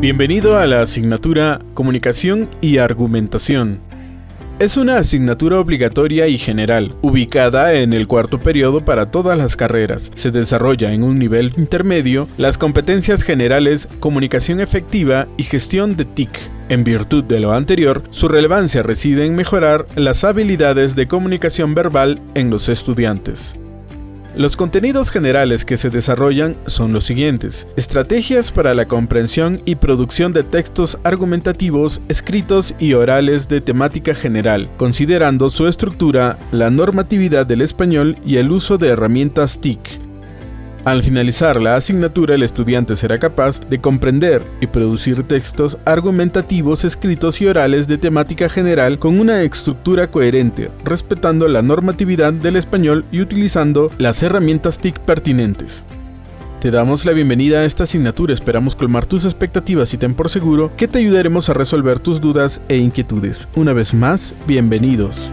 Bienvenido a la asignatura Comunicación y Argumentación. Es una asignatura obligatoria y general, ubicada en el cuarto periodo para todas las carreras. Se desarrolla en un nivel intermedio las competencias generales, comunicación efectiva y gestión de TIC. En virtud de lo anterior, su relevancia reside en mejorar las habilidades de comunicación verbal en los estudiantes. Los contenidos generales que se desarrollan son los siguientes. Estrategias para la comprensión y producción de textos argumentativos, escritos y orales de temática general, considerando su estructura, la normatividad del español y el uso de herramientas TIC. Al finalizar la asignatura, el estudiante será capaz de comprender y producir textos argumentativos escritos y orales de temática general con una estructura coherente, respetando la normatividad del español y utilizando las herramientas TIC pertinentes. Te damos la bienvenida a esta asignatura, esperamos colmar tus expectativas y ten por seguro que te ayudaremos a resolver tus dudas e inquietudes. Una vez más, bienvenidos.